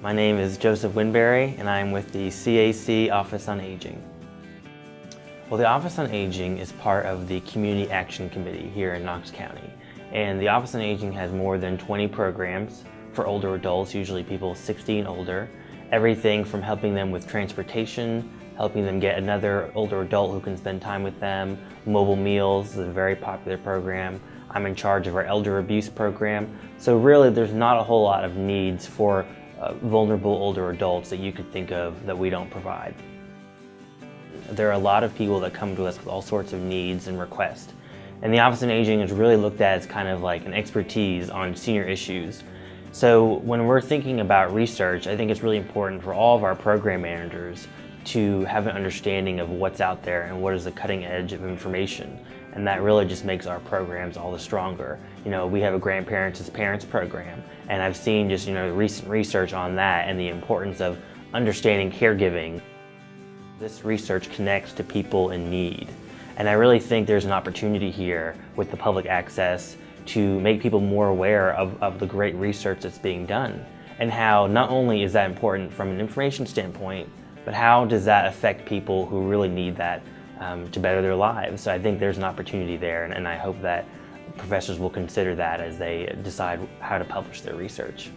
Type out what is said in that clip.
My name is Joseph Winberry and I'm with the CAC Office on Aging. Well, the Office on Aging is part of the Community Action Committee here in Knox County. And the Office on Aging has more than 20 programs for older adults, usually people 60 and older. Everything from helping them with transportation, helping them get another older adult who can spend time with them. Mobile Meals is a very popular program. I'm in charge of our elder abuse program. So really there's not a whole lot of needs for uh, vulnerable older adults that you could think of that we don't provide. There are a lot of people that come to us with all sorts of needs and requests. And the Office on Aging is really looked at as kind of like an expertise on senior issues. So when we're thinking about research, I think it's really important for all of our program managers to have an understanding of what's out there and what is the cutting edge of information. And that really just makes our programs all the stronger. You know, we have a grandparents as parents program, and I've seen just, you know, recent research on that and the importance of understanding caregiving. This research connects to people in need. And I really think there's an opportunity here with the public access to make people more aware of, of the great research that's being done and how not only is that important from an information standpoint, but how does that affect people who really need that um, to better their lives? So I think there's an opportunity there, and, and I hope that professors will consider that as they decide how to publish their research.